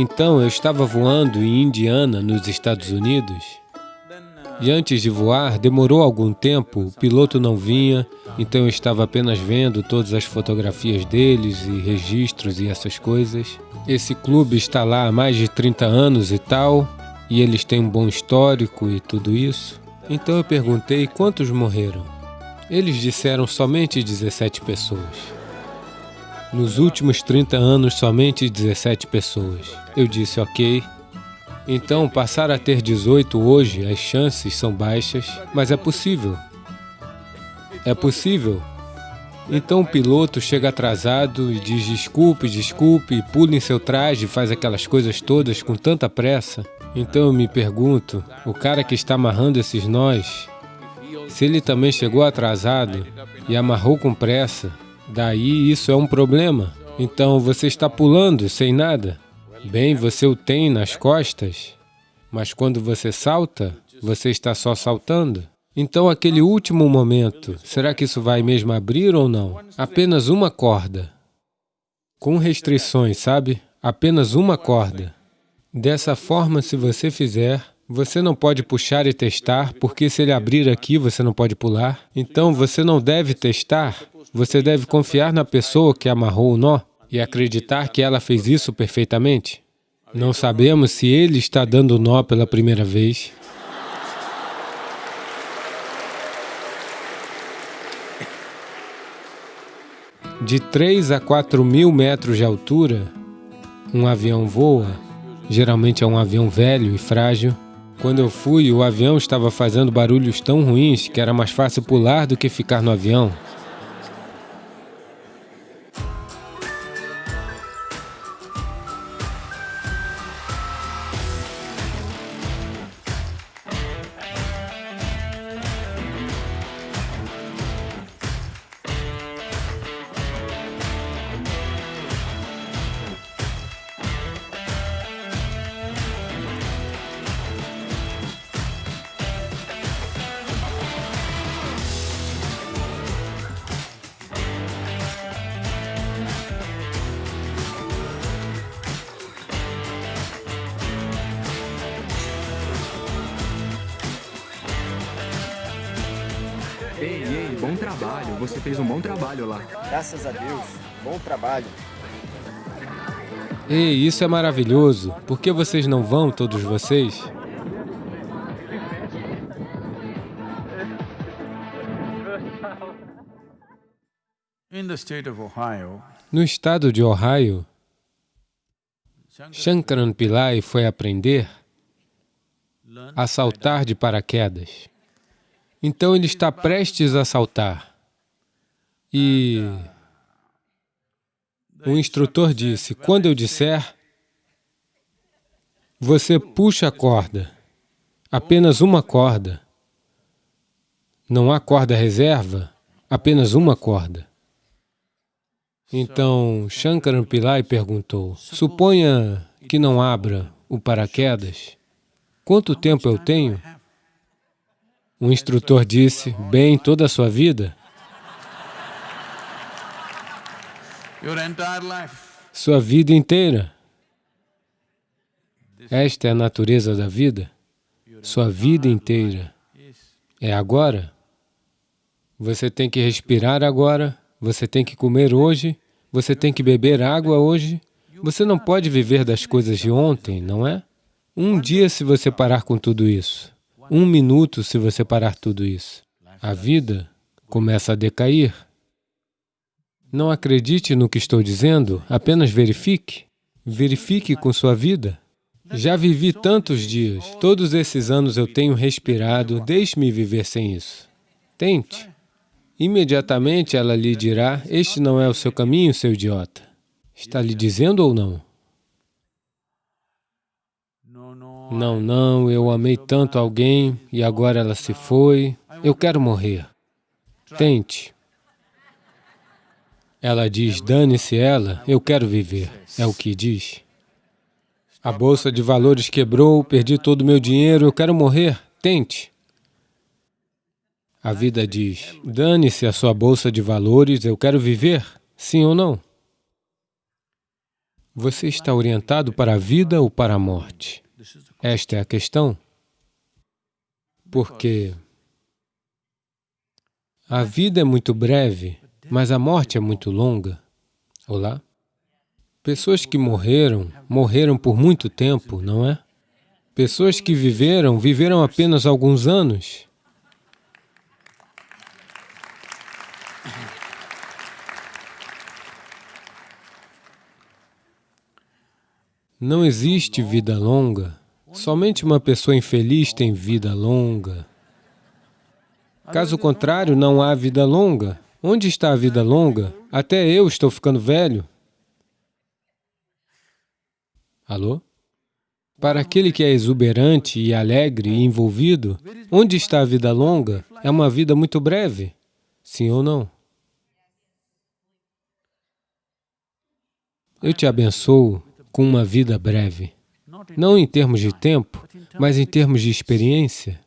Então eu estava voando em Indiana, nos Estados Unidos, e antes de voar, demorou algum tempo, o piloto não vinha, então eu estava apenas vendo todas as fotografias deles e registros e essas coisas. Esse clube está lá há mais de 30 anos e tal, e eles têm um bom histórico e tudo isso. Então eu perguntei quantos morreram. Eles disseram somente 17 pessoas. Nos últimos 30 anos, somente 17 pessoas. Eu disse, ok. Então, passar a ter 18 hoje, as chances são baixas, mas é possível. É possível. Então o piloto chega atrasado e diz desculpe, desculpe, pula em seu traje e faz aquelas coisas todas com tanta pressa. Então eu me pergunto, o cara que está amarrando esses nós, se ele também chegou atrasado e amarrou com pressa, daí isso é um problema. Então você está pulando sem nada. Bem, você o tem nas costas, mas quando você salta, você está só saltando. Então, aquele último momento, será que isso vai mesmo abrir ou não? Apenas uma corda. Com restrições, sabe? Apenas uma corda. Dessa forma, se você fizer, você não pode puxar e testar, porque se ele abrir aqui, você não pode pular. Então, você não deve testar, você deve confiar na pessoa que amarrou o nó e acreditar que ela fez isso perfeitamente. Não sabemos se ele está dando nó pela primeira vez. De 3 a 4 mil metros de altura, um avião voa Geralmente é um avião velho e frágil. Quando eu fui, o avião estava fazendo barulhos tão ruins que era mais fácil pular do que ficar no avião. Ei, ei, bom trabalho. Você fez um bom trabalho lá. Graças a Deus. Bom trabalho. Ei, isso é maravilhoso. Por que vocês não vão, todos vocês? No estado de Ohio, Shankaran Pillai foi aprender a saltar de paraquedas. Então ele está prestes a saltar. E o instrutor disse, quando eu disser, você puxa a corda, apenas uma corda. Não há corda reserva, apenas uma corda. Então, Shankaran Pillai perguntou, suponha que não abra o paraquedas, quanto tempo eu tenho? Um instrutor disse, bem, toda a sua vida, sua vida inteira. Esta é a natureza da vida, sua vida inteira. É agora. Você tem que respirar agora, você tem que comer hoje, você tem que beber água hoje. Você não pode viver das coisas de ontem, não é? Um dia se você parar com tudo isso, um minuto se você parar tudo isso. A vida começa a decair. Não acredite no que estou dizendo, apenas verifique. Verifique com sua vida. Já vivi tantos dias, todos esses anos eu tenho respirado, deixe-me viver sem isso. Tente. Imediatamente ela lhe dirá, este não é o seu caminho, seu idiota. Está lhe dizendo ou não? Não, não, eu amei tanto alguém e agora ela se foi, eu quero morrer. Tente. Ela diz, dane-se ela, eu quero viver. É o que diz. A bolsa de valores quebrou, perdi todo o meu dinheiro, eu quero morrer. Tente. A vida diz, dane-se a sua bolsa de valores, eu quero viver. Sim ou não? Você está orientado para a vida ou para a morte? Esta é a questão. Porque a vida é muito breve, mas a morte é muito longa. Olá? Pessoas que morreram, morreram por muito tempo, não é? Pessoas que viveram, viveram apenas alguns anos. Não existe vida longa. Somente uma pessoa infeliz tem vida longa. Caso contrário, não há vida longa. Onde está a vida longa? Até eu estou ficando velho. Alô? Para aquele que é exuberante e alegre e envolvido, onde está a vida longa? É uma vida muito breve. Sim ou não? Eu te abençoo com uma vida breve. Não em termos de tempo, mas em termos de experiência.